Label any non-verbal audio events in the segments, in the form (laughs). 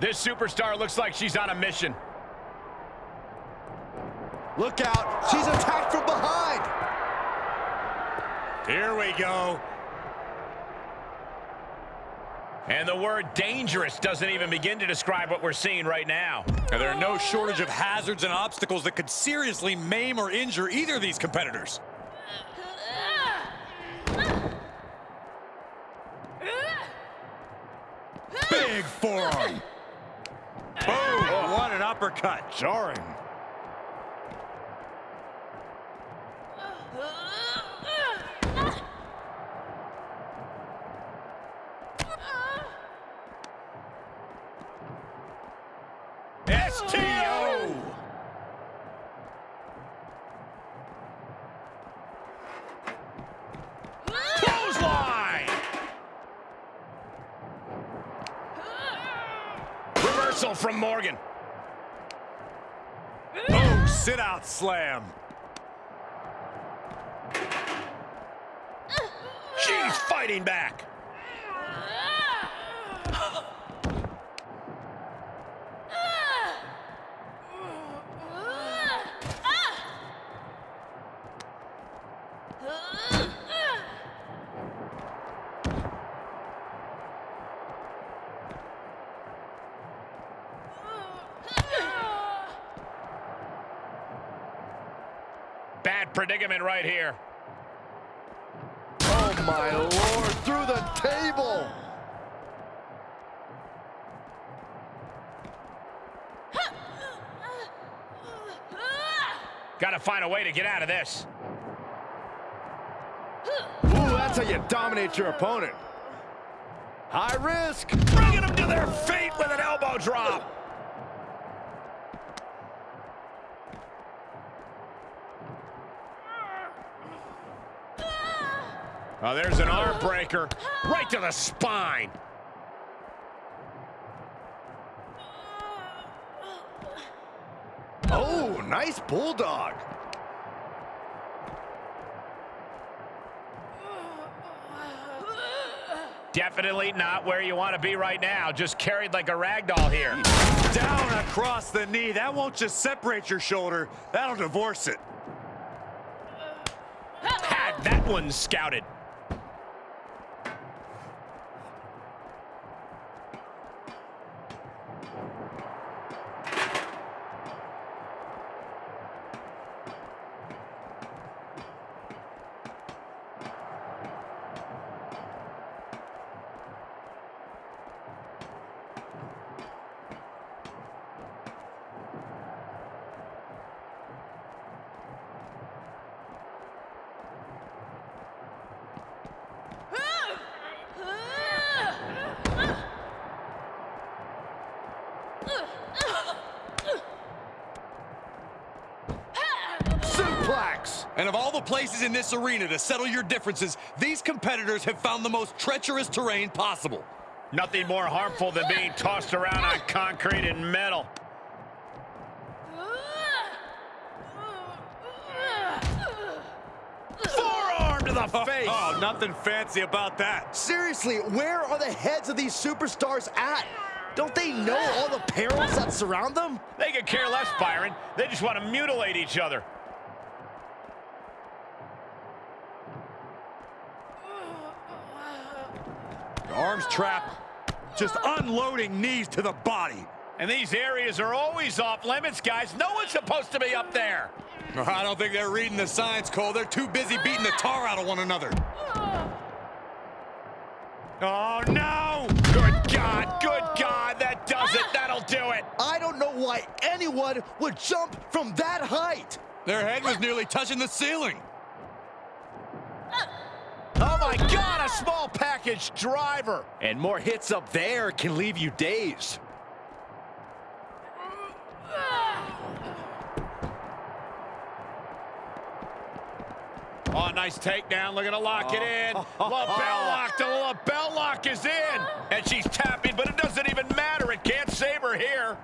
This superstar looks like she's on a mission. Look out. She's attacked from behind. Here we go. And the word dangerous doesn't even begin to describe what we're seeing right now. And there are no shortage of hazards and obstacles that could seriously maim or injure either of these competitors. Big forearm. Uppercut. Jarring. STO! Clothesline! Reversal from Morgan. Oh, sit out slam. She's fighting back. Right here. Oh, my Lord. Through the table. Got to find a way to get out of this. Ooh, that's how you dominate your opponent. High risk. Bringing them to their feet with an elbow drop. Oh, there's an arm breaker right to the spine. Oh, nice bulldog. Definitely not where you want to be right now. Just carried like a rag doll here. Down across the knee. That won't just separate your shoulder. That'll divorce it. Had that one scouted. And of all the places in this arena to settle your differences, these competitors have found the most treacherous terrain possible. Nothing more harmful than being tossed around on concrete and metal. Forearm to the (laughs) face. Oh, nothing fancy about that. Seriously, where are the heads of these superstars at? Don't they know all the perils that surround them? They could care less, Byron. They just want to mutilate each other. Arms trapped. Just unloading knees to the body. And these areas are always off limits, guys. No one's supposed to be up there. I don't think they're reading the signs, Cole. They're too busy beating the tar out of one another. Oh, no! Good God, good God, that does it. That'll do it. I don't know why anyone would jump from that height. Their head was nearly touching the ceiling. Oh, my God, a small package driver. And more hits up there can leave you dazed. Oh, nice takedown. Looking to lock it in. Oh. LeBell (laughs) lock. The LeBell lock is in. And she's tapping, but it doesn't even matter. It can't save her here.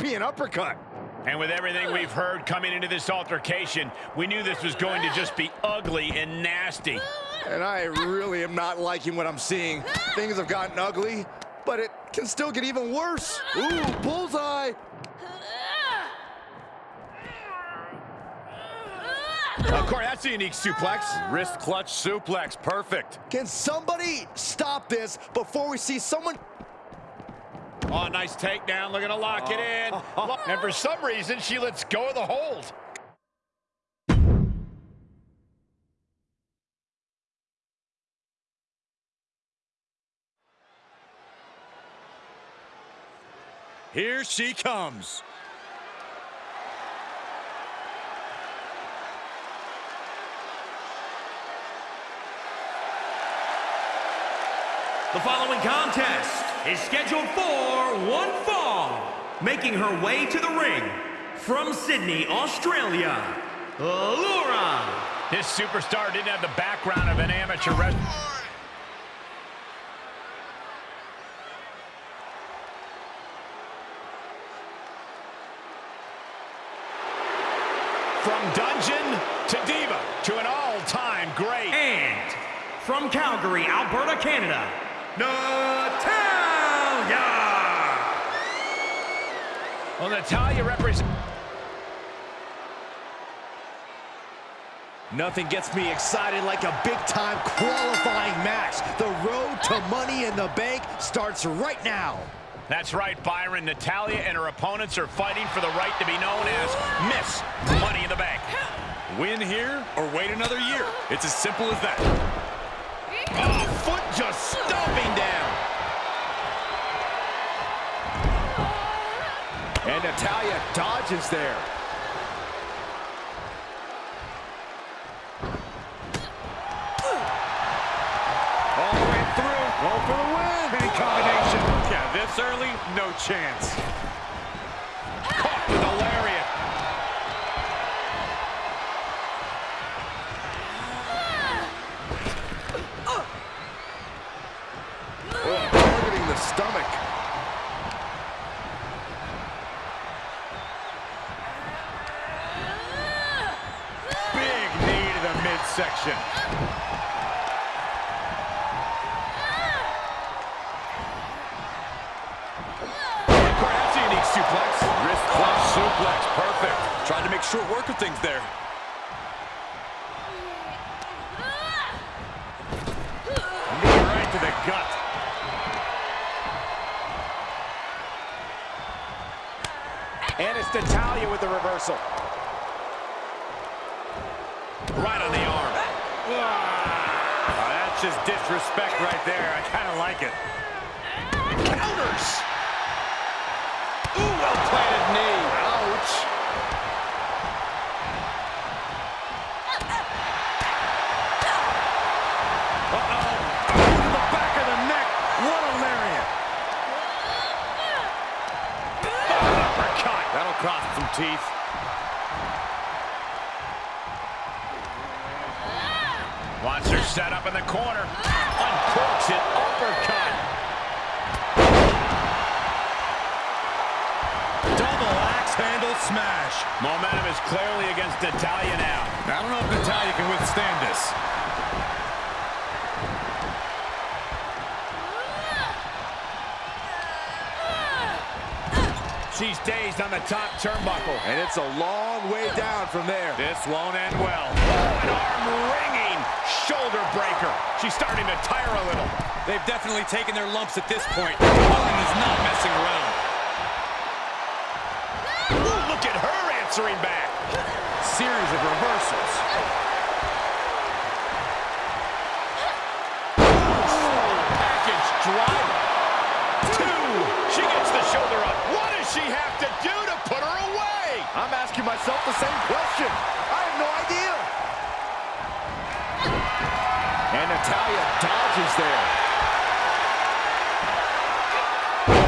European uppercut. And with everything we've heard coming into this altercation, we knew this was going to just be ugly and nasty. And I really am not liking what I'm seeing. Things have gotten ugly, but it can still get even worse. Ooh, bullseye. Of course, that's a unique suplex. Wrist clutch suplex, perfect. Can somebody stop this before we see someone... Oh, nice takedown. Looking to lock it oh. in. (laughs) And for some reason, she lets go of the hold. Here she comes. The following contest is scheduled for one fall. Making her way to the ring from Sydney, Australia, Laura. This superstar didn't have the background of an amateur wrestler. From dungeon to diva to an all-time great. And from Calgary, Alberta, Canada, Natalya. Well, Natalya represents... Nothing gets me excited like a big-time qualifying match. The road to Money in the Bank starts right now. That's right, Byron. Natalya and her opponents are fighting for the right to be known as Miss Money in the Bank. Win here or wait another year. It's as simple as that. Oh, foot just stomping down. And Natalya dodges there. All the way through. Go for the win. Big combination. Yeah, this early, no chance. Midsection. That's a suplex. Wrist clutch suplex, perfect. Tried to make short work of things there. Teeth. Wants her set up in the corner. Uncorks it. Uppercut. Double axe handle smash. Momentum is clearly against Natalya now. I don't know if Natalya can withstand this. She's dazed on the top turnbuckle. And it's a long way down from there. This won't end well. Oh, an arm-wringing shoulder breaker. She's starting to tire a little. They've definitely taken their lumps at this point. Ellen is not messing around. Ooh, look at her answering back. To do to put her away? I'm asking myself the same question. I have no idea. And Natalya dodges there.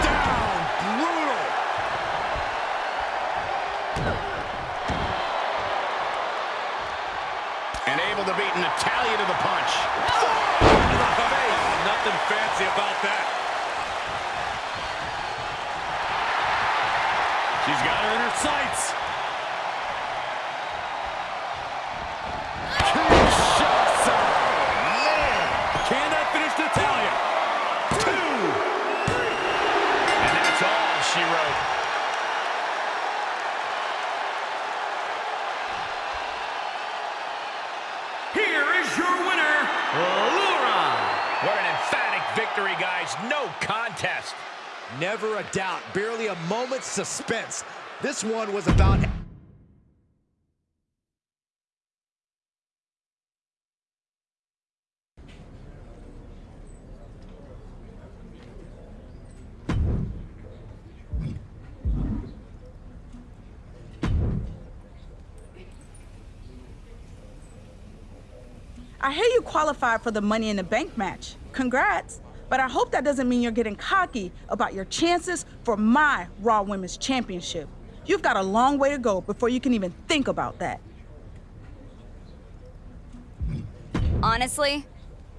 Down, brutal. And able to beat Natalya to the punch. Nothing fancy about that. Guys. No contest. Never a doubt, barely a moment's suspense. This one was about I hear you qualified for the Money in the Bank match. Congrats. But I hope that doesn't mean you're getting cocky about your chances for my Raw Women's Championship. You've got a long way to go before you can even think about that. Honestly,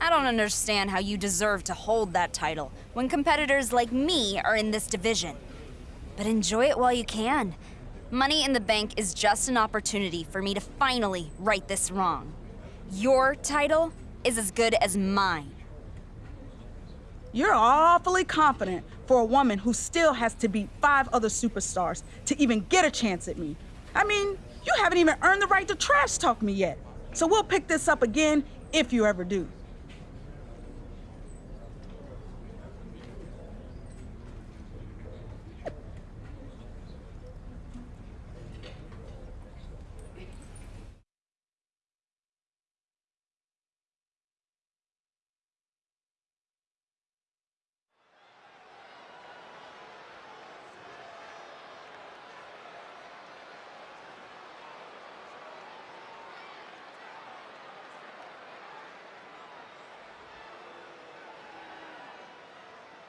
I don't understand how you deserve to hold that title when competitors like me are in this division. But enjoy it while you can. Money in the Bank is just an opportunity for me to finally right this wrong. Your title is as good as mine. You're awfully confident for a woman who still has to beat five other superstars to even get a chance at me. I mean, you haven't even earned the right to trash talk me yet. So we'll pick this up again if you ever do.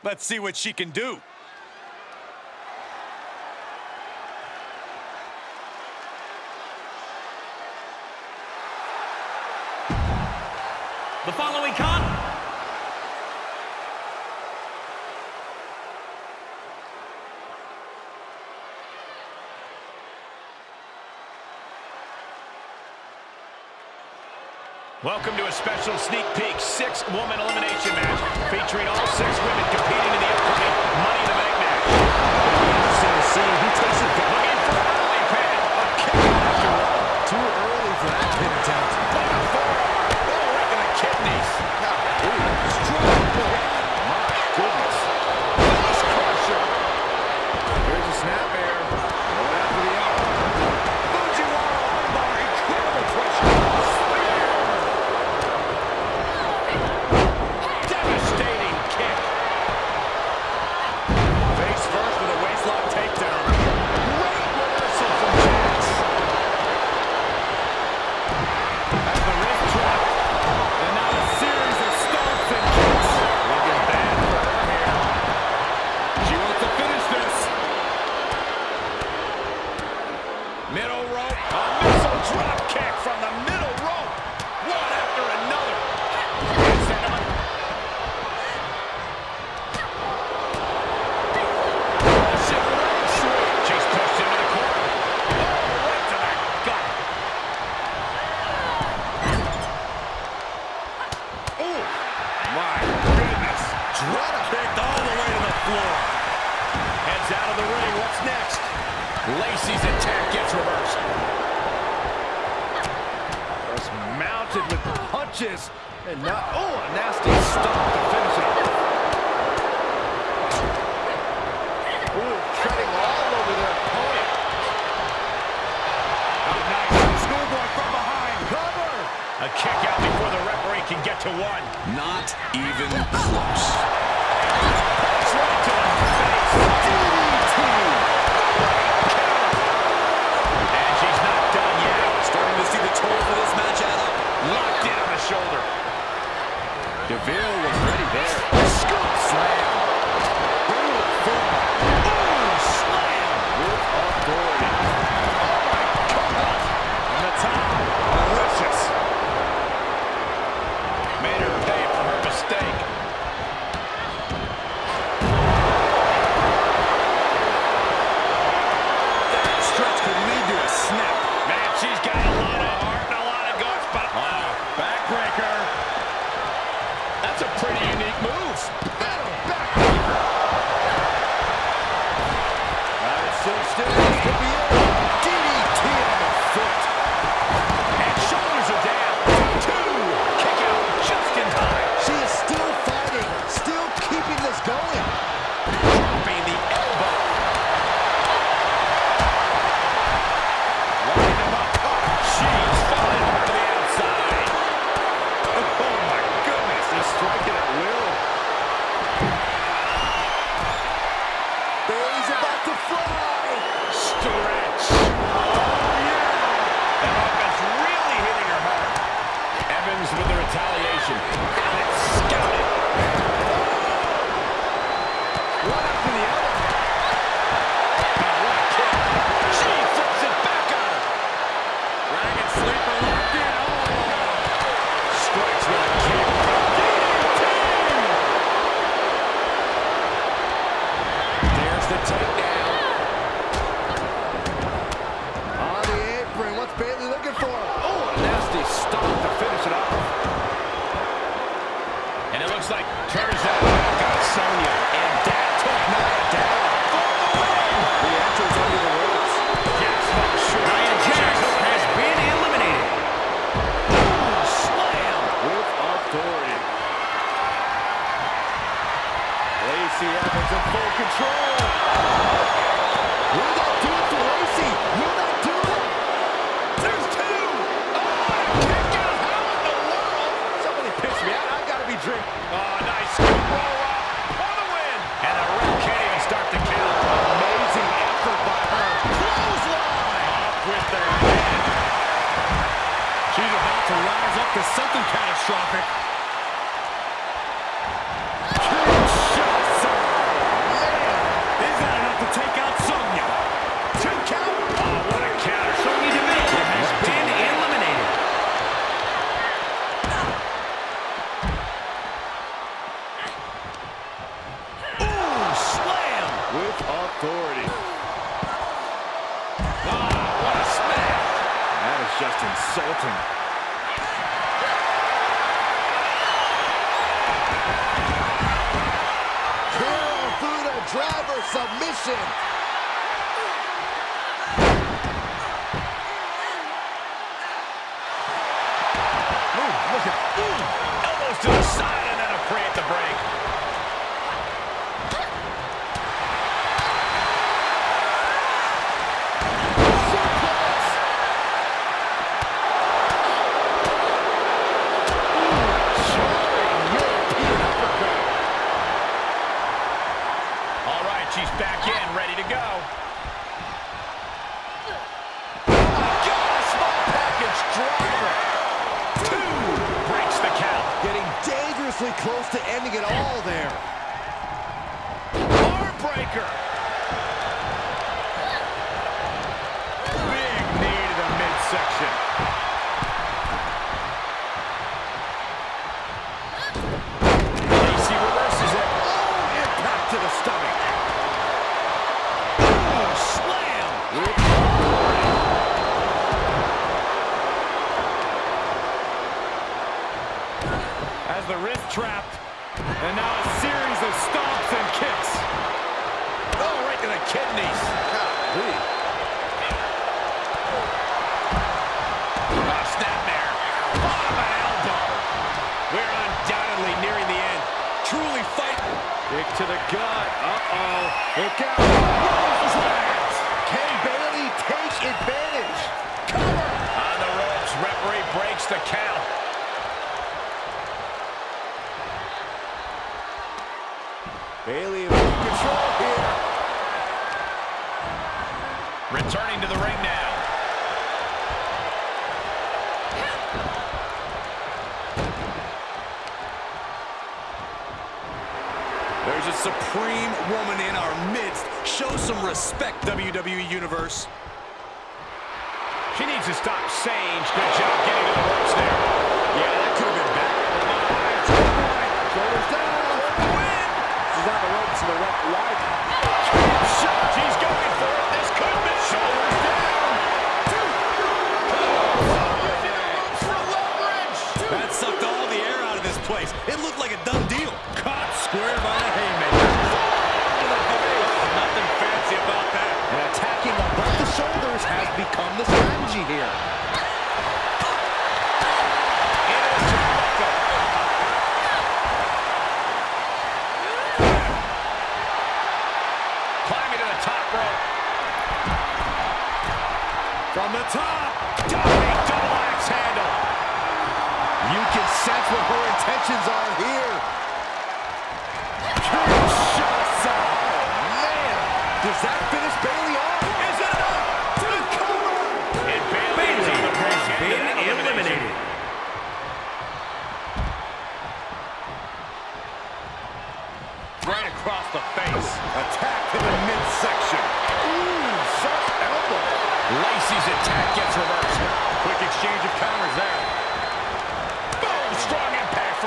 Let's see what she can do. Welcome to a special sneak peek six-woman elimination match featuring all six women competing in the upcoming Money in the Bank match. Punches. And now, oh, a nasty stomp to finish it. Ooh, treading all over their opponent. A kick out before the referee can get to one. Not even close. Shoulder. DeVille was ready there. Scoop slam. authority. Oh, what a smash! That is just insulting. Carol through the driver submission.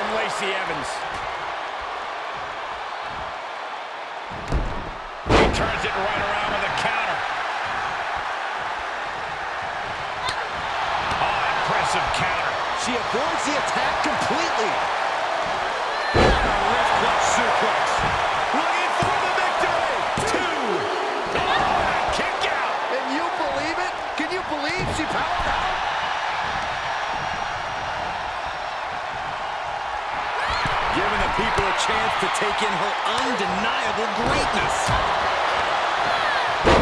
from Lacey Evans. He turns it right around with a counter. Oh, impressive counter. She avoids the attack completely. chance to take in her undeniable greatness.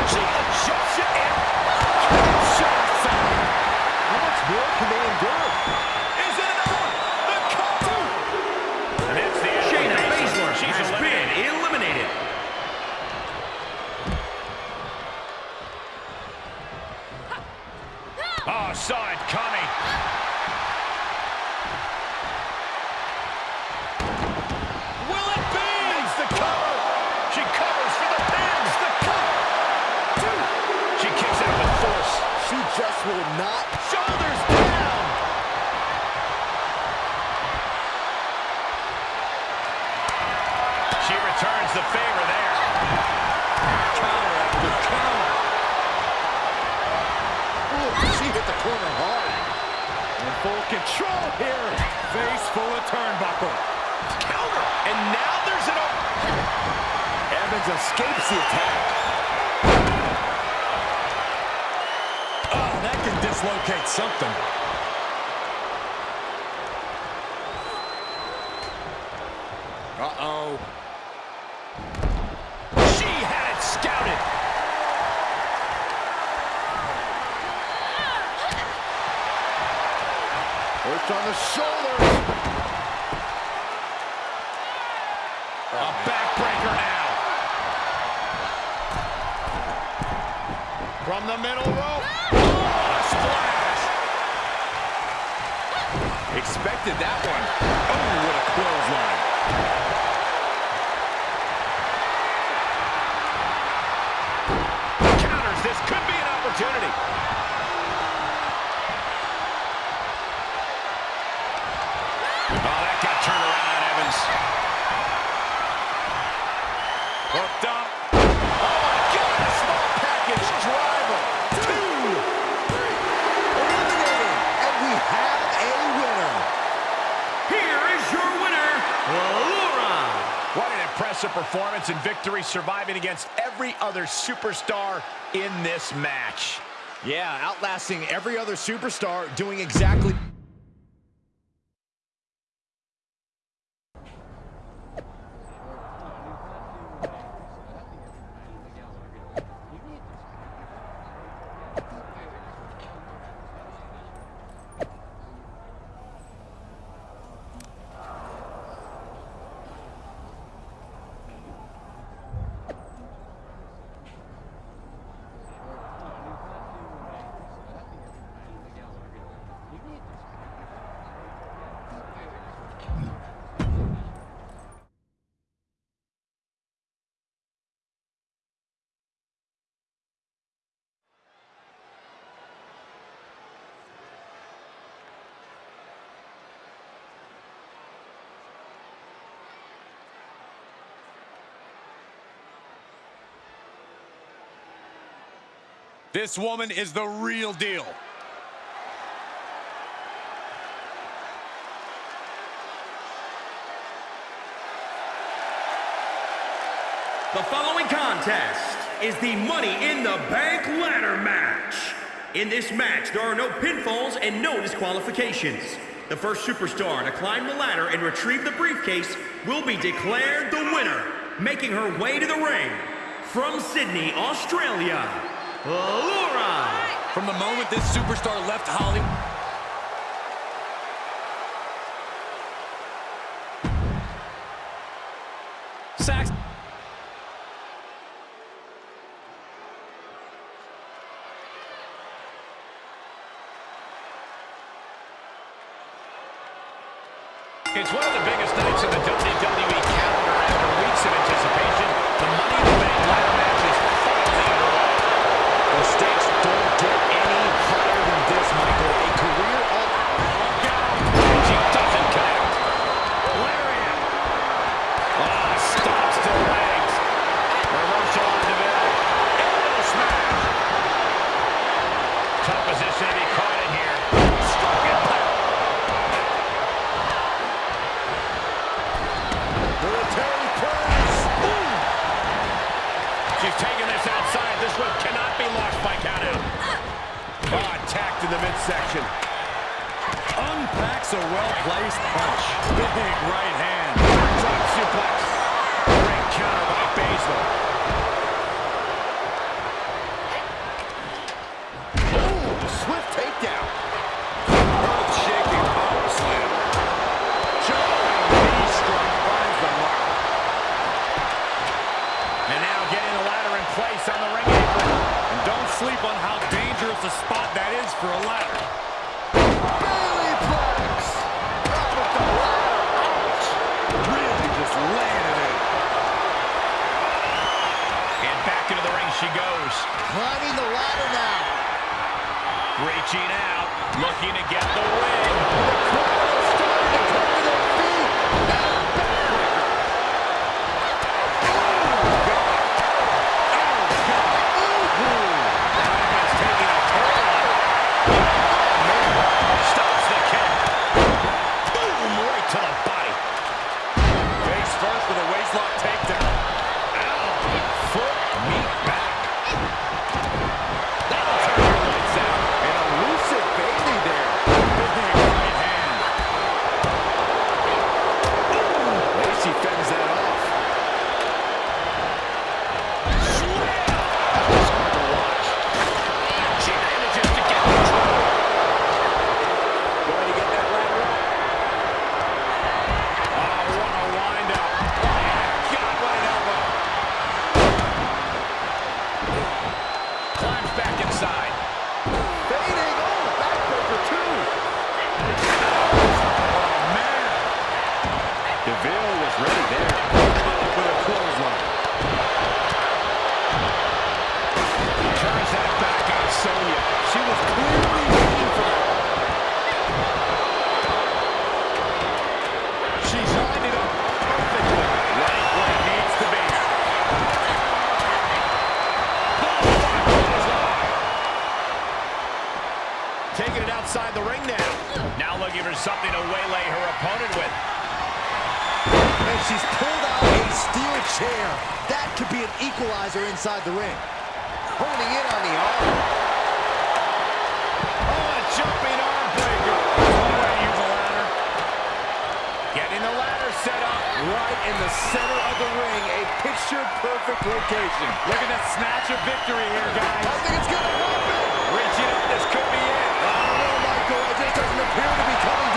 She adjusts it and... much more can they endure? On the shoulder. A backbreaker now. From the middle rope. Oh, splash. Expected that one. Victory surviving against every other superstar in this match. Yeah, outlasting every other superstar, doing exactly... This woman is the real deal. The following contest is the Money in the Bank ladder match. In this match, there are no pinfalls and no disqualifications. The first superstar to climb the ladder and retrieve the briefcase will be declared the winner, making her way to the ring. From Sydney, Australia, From the moment this superstar left Hollywood, Packs a well-placed punch. Big right hand. Drop suplex. Great counter by Baszler. Ooh, swift takedown. Earth-shaking power slam. Jarring knee strike finds the mark. And now getting the ladder in place on the ring don't sleep on how dangerous a spot that is for a ladder. she goes. Climbing the ladder now. Reaching out, looking to get the win. ready there. She was clearly waiting for that. She's lined it up Taking it outside the ring now. Now looking for something to waylay her opponent. chair. That could be an equalizer inside the ring. Honing in on the arm. Oh, a jumping arm breaker. All right, use a ladder. Getting the ladder set up. Right in the center of the ring, a picture-perfect location. Look at that snatch a victory here, guys. I think it's going to happen. Reaching up, this could be it. I don't know, Michael. It just doesn't appear to be coming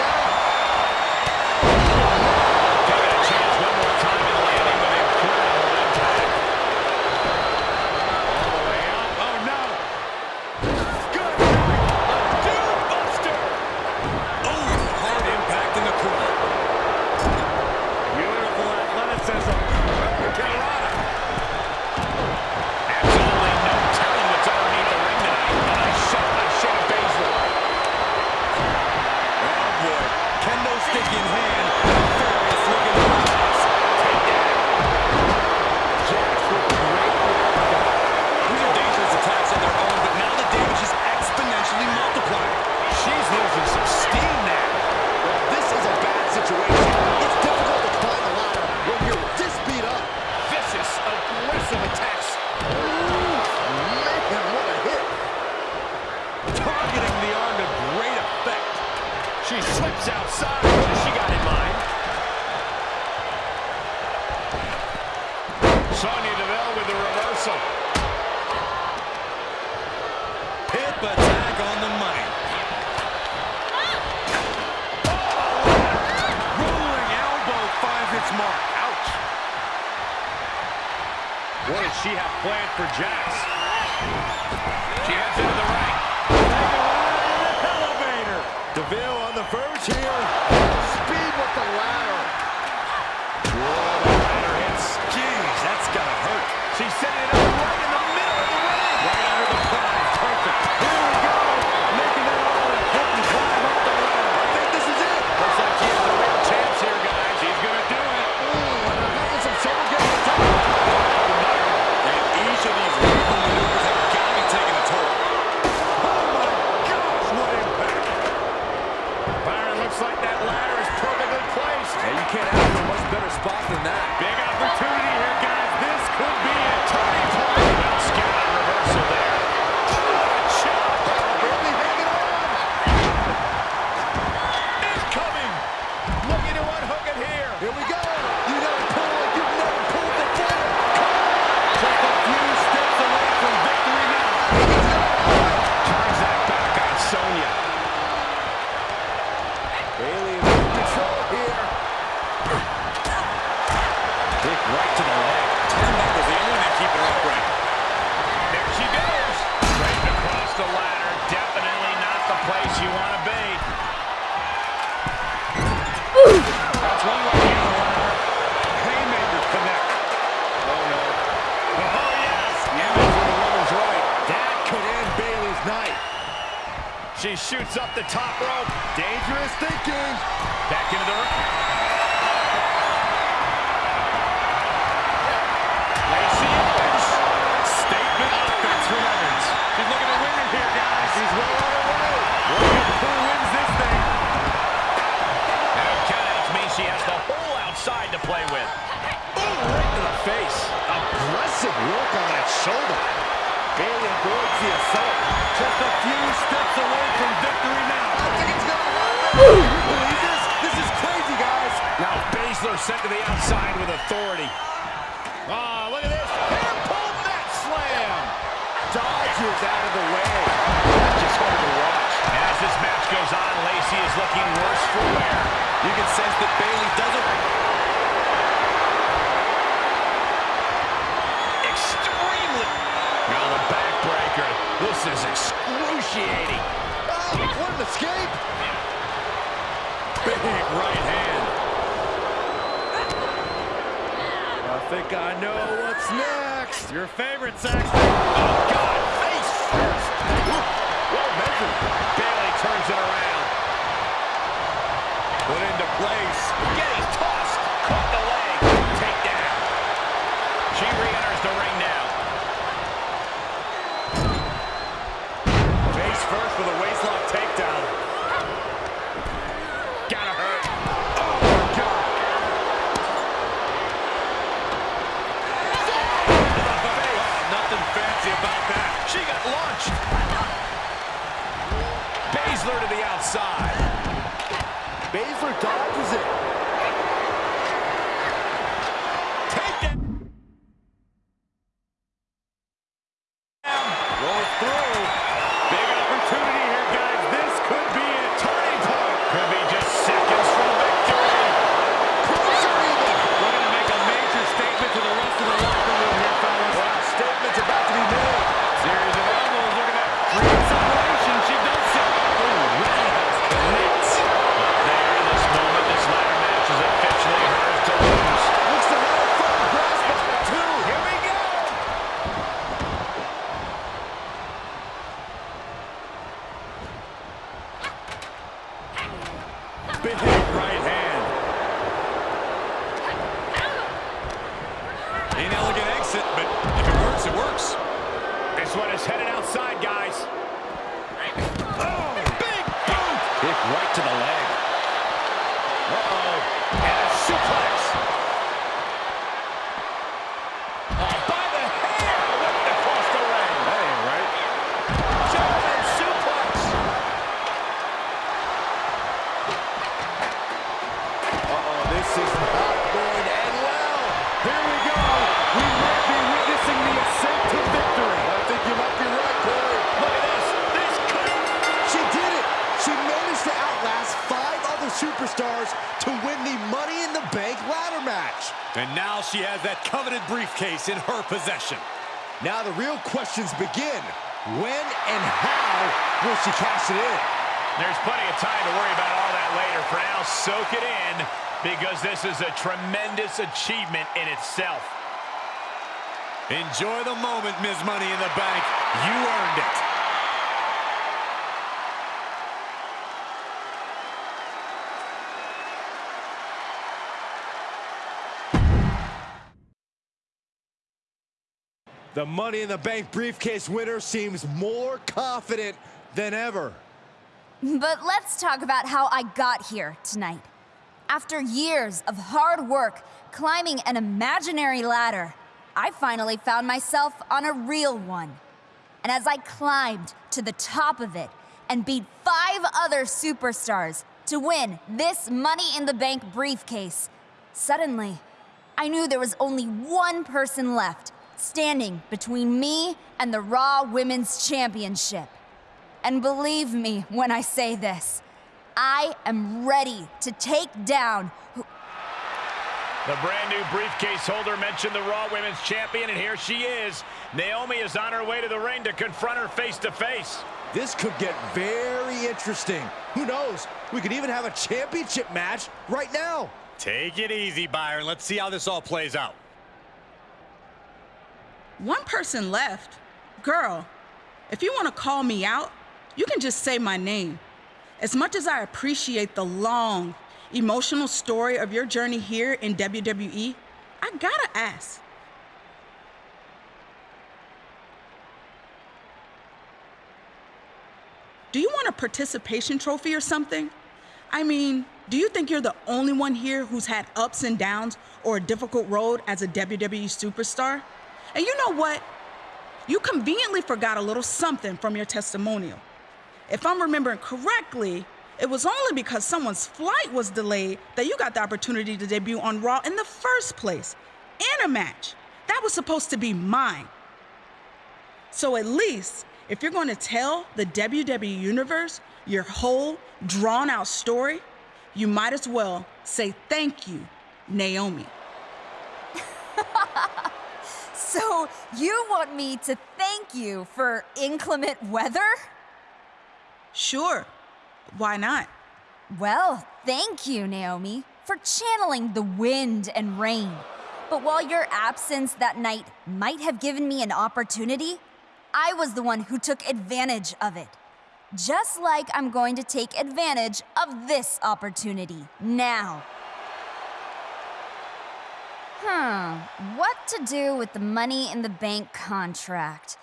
shoots up the top rope. Dangerous thinking. Back into the ring. Lacey Evans. Statement offense from Evans. She's looking to win it here, guys. She's well on her way. Who wins this thing. And countouts means she has the whole outside to play with. Ooh, right to the face. Aggressive work on that shoulder. The assault. Just a few steps away from victory now. I think it's gonna happen. Can you believe this? This is crazy, guys. Now Baszler sent to the outside with authority. Oh, look at this. Hair pull net slam. Dodges out of the way. That's just hard to watch. And as this match goes on, Lacey is looking worse for wear. You can sense that Bayley doesn't Extremely. Now the backbreaker. This is excruciating. Oh, what an escape. big right hand. (laughs) I think I know what's next. Your favorite, Saxton. Oh, God. Face first. Well measured. Bayley turns it around. Put into place. Getting Baszler dodges it. Briefcase in her possession. Now the real questions begin. When and how will she cash it in? There's plenty of time to worry about all that later. For now, soak it in because this is a tremendous achievement in itself. Enjoy the moment, Ms. Money in the Bank. You earned it. The Money in the Bank briefcase winner seems more confident than ever. But let's talk about how I got here tonight. After years of hard work climbing an imaginary ladder, I finally found myself on a real one. And as I climbed to the top of it and beat five other superstars to win this Money in the Bank briefcase, suddenly I knew there was only one person left standing between me and the Raw Women's Championship. And believe me when I say this, I am ready to take down who- The brand new briefcase holder mentioned the Raw Women's Champion, and here she is. Naomi is on her way to the ring to confront her face to face. This could get very interesting. Who knows? We could even have a championship match right now. Take it easy, Byron. Let's see how this all plays out. One person left. Girl, if you want to call me out, you can just say my name. As much as I appreciate the long, emotional story of your journey here in WWE, I gotta ask. Do you want a participation trophy or something? I mean, do you think you're the only one here who's had ups and downs or a difficult road as a WWE superstar? And you know what? You conveniently forgot a little something from your testimonial. If I'm remembering correctly, it was only because someone's flight was delayed that you got the opportunity to debut on Raw in the first place, in a match. That was supposed to be mine. So at least, if you're going to tell the WWE Universe your whole drawn out story, you might as well say thank you, Naomi. (laughs) so you want me to thank you for inclement weather? Sure. Why not? Well, thank you, Naomi, for channeling the wind and rain. But while your absence that night might have given me an opportunity, I was the one who took advantage of it. Just like I'm going to take advantage of this opportunity now. Hmm, what to do with the money in the bank contract?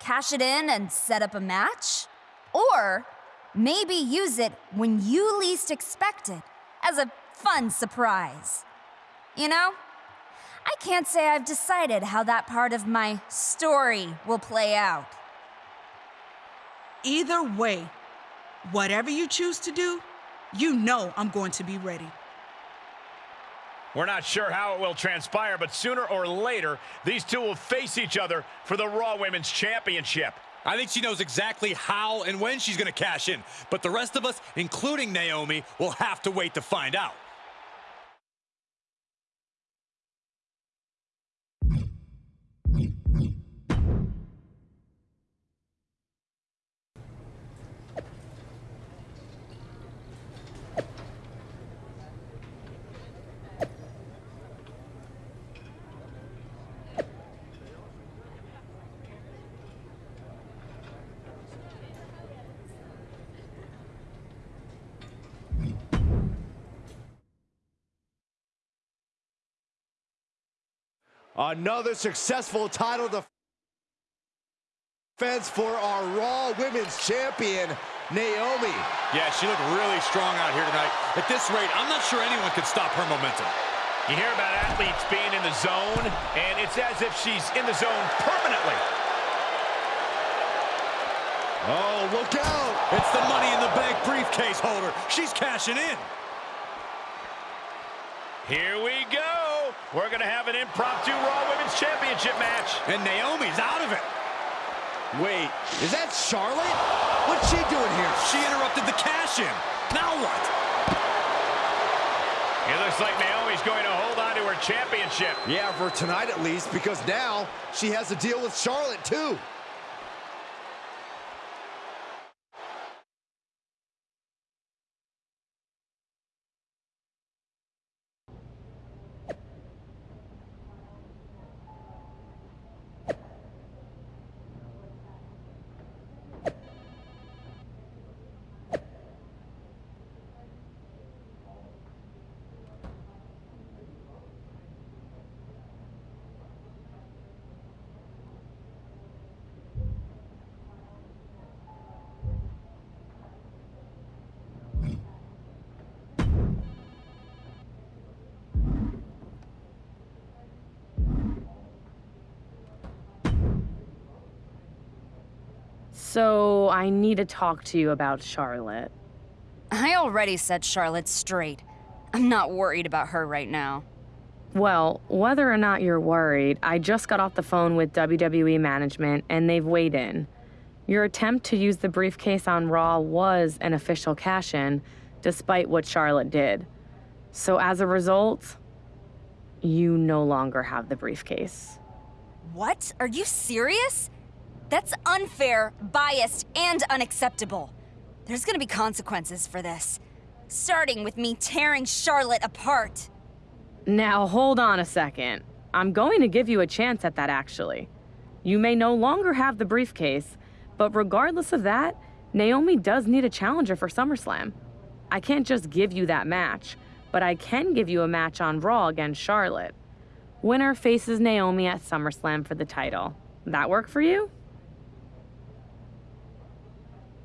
Cash it in and set up a match? Or maybe use it when you least expect it as a fun surprise. You know? I can't say I've decided how that part of my story will play out. Either way, whatever you choose to do, you know I'm going to be ready. We're not sure how it will transpire, but sooner or later, these two will face each other for the Raw Women's Championship. I think she knows exactly how and when she's going to cash in. But the rest of us, including Naomi, will have to wait to find out. Another successful title defense for our Raw Women's Champion, Naomi. Yeah, she looked really strong out here tonight. At this rate, I'm not sure anyone could stop her momentum. You hear about athletes being in the zone, and it's as if she's in the zone permanently. Oh, look out! It's the Money in the Bank briefcase holder. She's cashing in. Here we go. We're going to have an impromptu Raw Women's Championship match. And Naomi's out of it. Wait, is that Charlotte? What's she doing here? She interrupted the cash-in. Now what? It looks like Naomi's going to hold on to her championship. Yeah, for tonight at least, because now she has to deal with Charlotte too. So, I need to talk to you about Charlotte. I already set Charlotte straight. I'm not worried about her right now. Well, whether or not you're worried, I just got off the phone with WWE management and they've weighed in. Your attempt to use the briefcase on Raw was an official cash in, despite what Charlotte did. So, as a result, you no longer have the briefcase. What? Are you serious? That's unfair, biased, and unacceptable. There's gonna be consequences for this. Starting with me tearing Charlotte apart. Now, hold on a second. I'm going to give you a chance at that, actually. You may no longer have the briefcase, but regardless of that, Naomi does need a challenger for SummerSlam. I can't just give you that match, but I can give you a match on Raw against Charlotte. Winner faces Naomi at SummerSlam for the title. That work for you?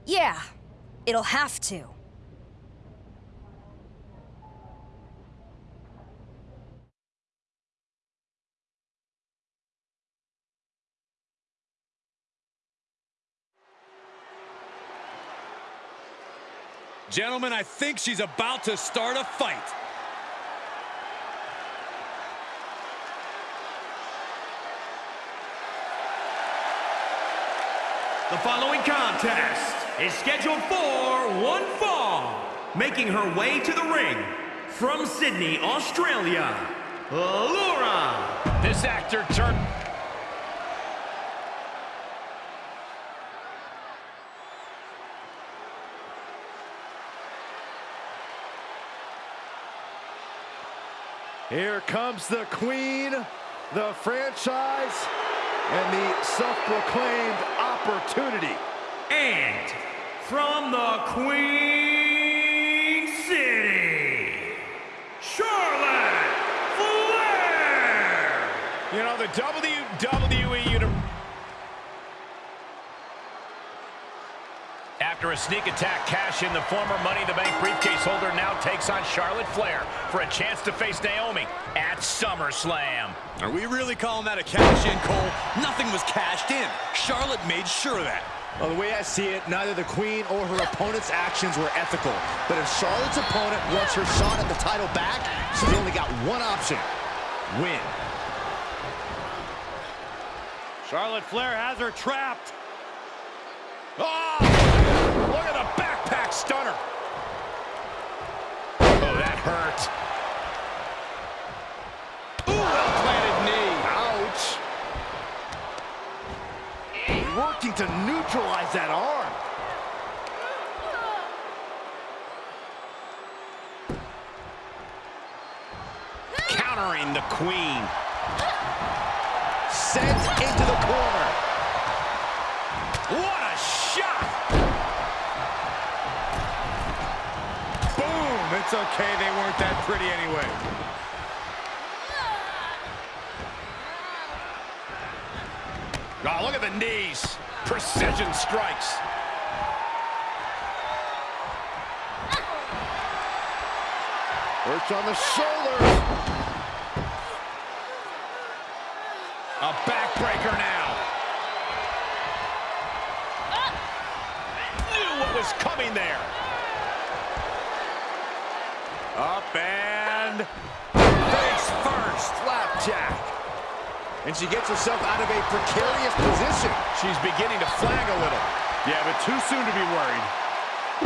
Yeah, it'll have to. Gentlemen, I think she's about to start a fight. The following contest is scheduled for one fall. Making her way to the ring from Sydney, Australia, Laura. This actor turned... Here comes the queen, the franchise, and the self-proclaimed opportunity. And from the Queen City, Charlotte Flair. You know, the WWE Universe... After a sneak attack cash in, the former Money in the Bank briefcase holder now takes on Charlotte Flair for a chance to face Naomi at SummerSlam. Are we really calling that a cash in, Cole? Nothing was cashed in. Charlotte made sure of that. Well, the way I see it, neither the queen or her opponent's actions were ethical. But if Charlotte's opponent wants her shot at the title back, she's only got one option. Win. Charlotte Flair has her trapped. Oh! Look at the backpack stunner. Oh, that hurt. Ooh, well-planted knee. Ouch. Working to neutralize that arm. Countering the queen. Sent into the corner. What a shot! Boom! It's okay, they weren't that pretty anyway. Oh, look at the knees. Precision strikes. Perch on the shoulders. A backbreaker now. Knew what was coming there. And she gets herself out of a precarious position. She's beginning to flag a little. Yeah, but too soon to be worried.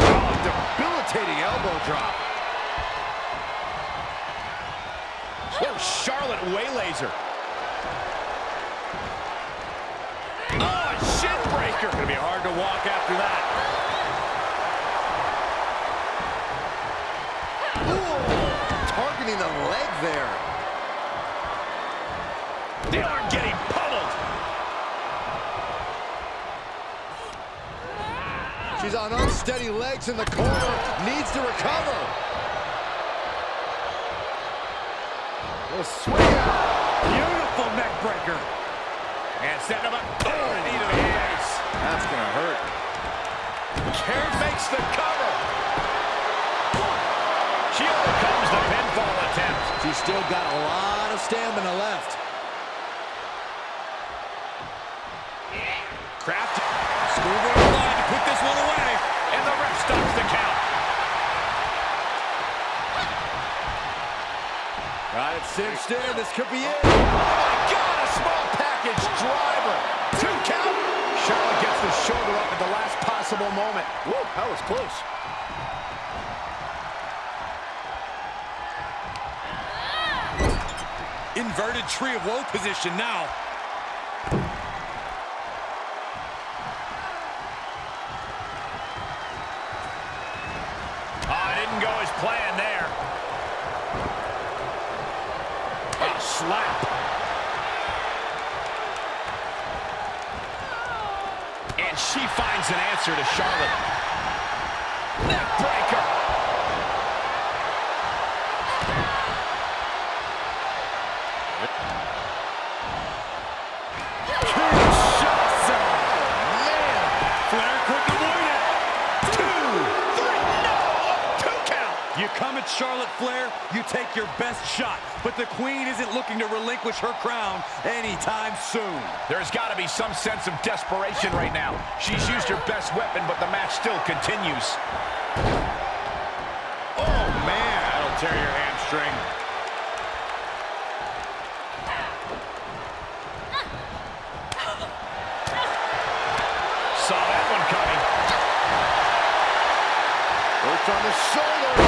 Oh, debilitating elbow drop. Oh, Charlotte waylays her. Oh, a shin breaker. Gonna be hard to walk after that. Ooh, targeting the leg there. The arm getting pummeled. She's on unsteady legs in the corner. Needs to recover. A swing out. Beautiful neck breaker. And setting him up. Oh, knee to the face. That's going to hurt. Kerr makes the cover. She overcomes the pinfall attempt. She's still got a lot of stamina left. Kraft. Smooth over the line to put this one away. And the ref stops the count. Got it cinched in. This could be it. Oh, my God, a small package driver. Two count. Charlotte gets the shoulder up at the last possible moment. Whoa, that was close. Inverted tree of woe position now. Relinquish her crown anytime soon. There's got to be some sense of desperation right now. She's used her best weapon, but the match still continues. Oh, man. That'll tear your hamstring. Saw that one coming. Works on the shoulders.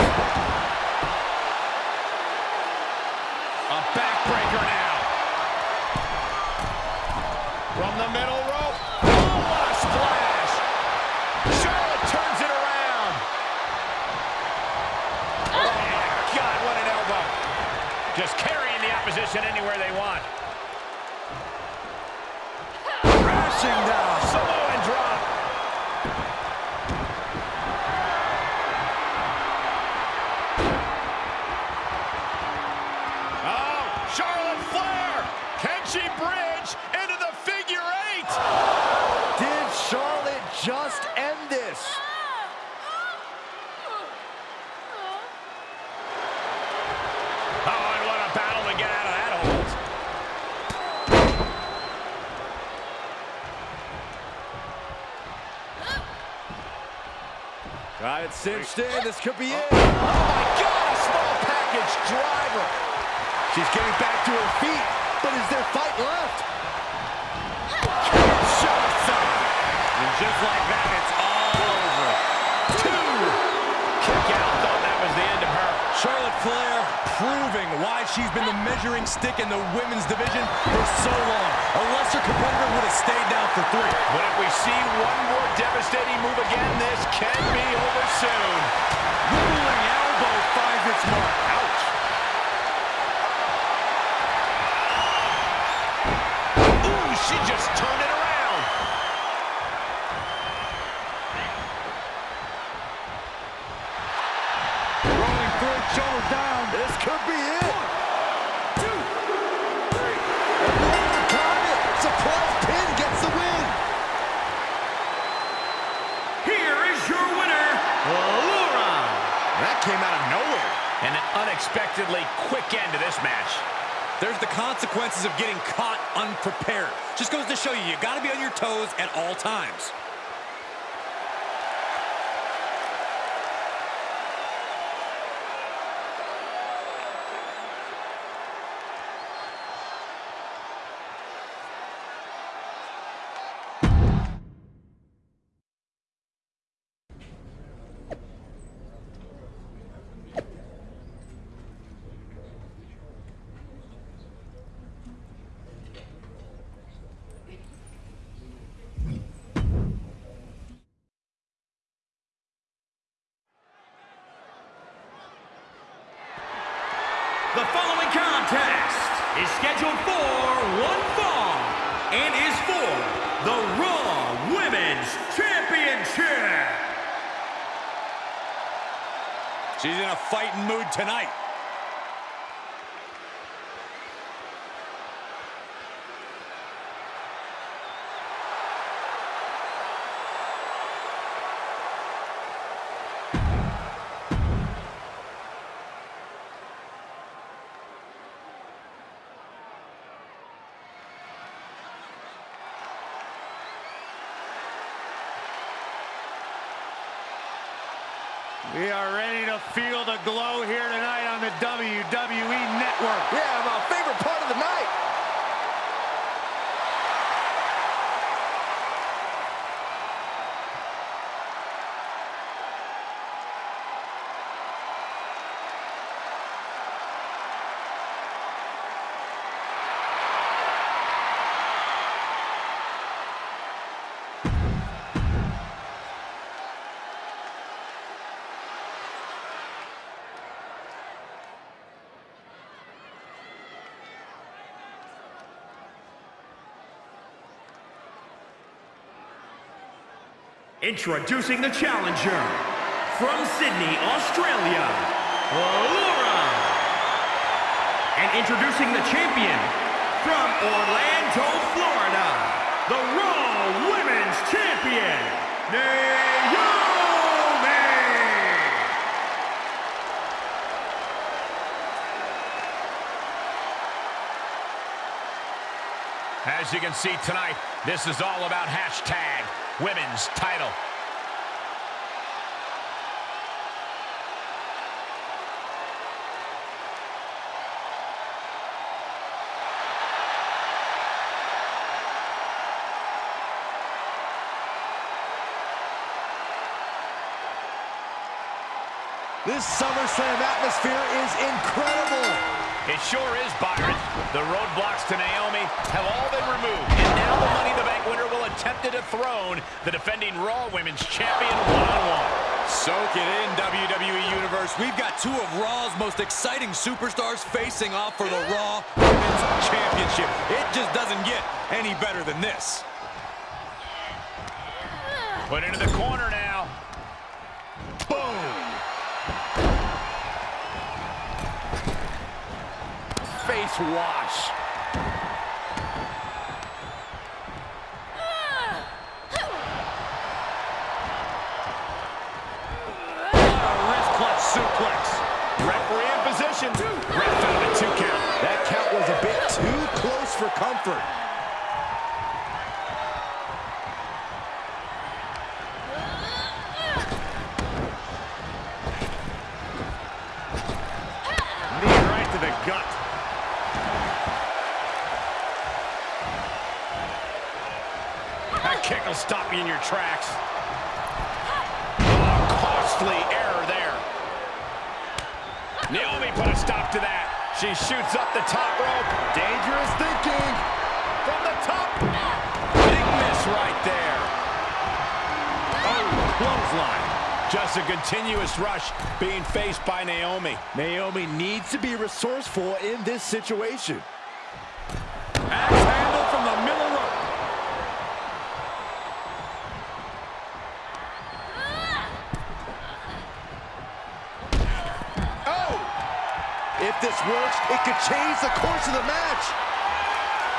A backbreaker now. From the middle rope. Oh, what a splash. Charlotte turns it around. Oh, my God, what an elbow. Just carrying the opposition anywhere they want. Crashing down. Samoan drop. Oh, Charlotte Flair. Can she bridge into the figure eight? Did Charlotte just end this? Oh, and what a battle to get out of that hold. Got it cinched in. This could be oh. it. Oh, my God. A small package driver. She's getting back to her feet, but is there fight left? Shots up. And just like that, it's all over. Two. Kick out. Thought that was the end of her. Charlotte Flair proving why she's been the measuring stick in the women's division for so long. A lesser competitor would have stayed down for three. But if we see one more devastating move again, this can be over soon. Ruling elbow finds its mark. Ouch. The following contest is scheduled for one fall and is for the Raw Women's Championship. She's in a fighting mood tonight. Introducing the challenger from Sydney, Australia, Laura. And introducing the champion from Orlando, Florida, the Raw Women's Champion, Naomi. As you can see tonight, this is all about hashtag women's title. This SummerSlam atmosphere is incredible. It sure is, Byron. The roadblocks to Naomi have all been removed. And now the Money in the Bank winner will attempt to dethrone the defending Raw Women's Champion one-on-one. Soak it in, WWE Universe. We've got two of Raw's most exciting superstars facing off for the Raw Women's Championship. It just doesn't get any better than this. Put into the corner Face wash. Suplex. Referee in position. Ref found a two count. That count was a bit too close for comfort. She shoots up the top rope. Dangerous thinking. From the top. Big miss right there. Oh, clothesline. Just a continuous rush being faced by Naomi. Naomi needs to be resourceful in this situation. Axe handle from the middle rope. Oh! If this works, it could change the course of the match.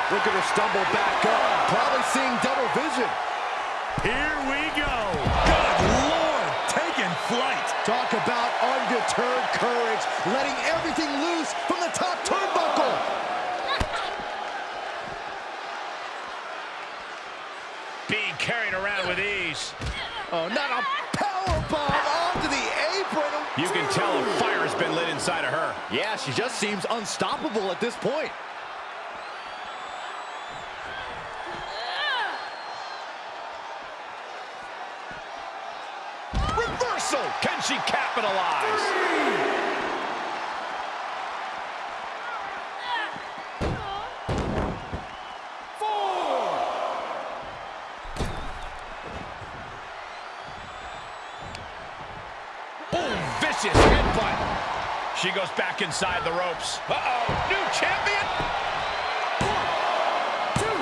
Look at her stumble back up. Probably seeing double vision. Here we go. Good Lord, taking flight. Talk about undeterred courage, letting everything loose from the top turnbuckle. Being carried around with ease. Oh, not a power bomb apron. Oh, You can tell a fire has been lit inside of her. Yeah, she just seems unstoppable at this point. Reversal. Can she capitalize? Vicious headbutt. She goes back inside the ropes. Uh-oh. New champion. One, two,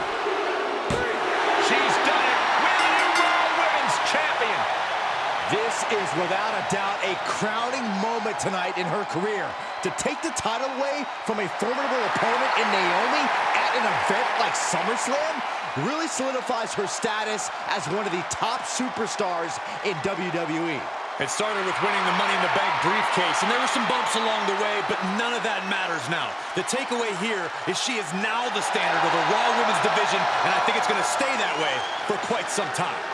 three. She's done it. Winning Raw Women's Champion. This is without a doubt a crowning moment tonight in her career. To take the title away from a formidable opponent in Naomi at an event like SummerSlam really solidifies her status as one of the top superstars in WWE. It started with winning the Money in the Bank briefcase, and there were some bumps along the way, but none of that matters now. The takeaway here is she is now the standard of the Raw Women's division, and I think it's going to stay that way for quite some time.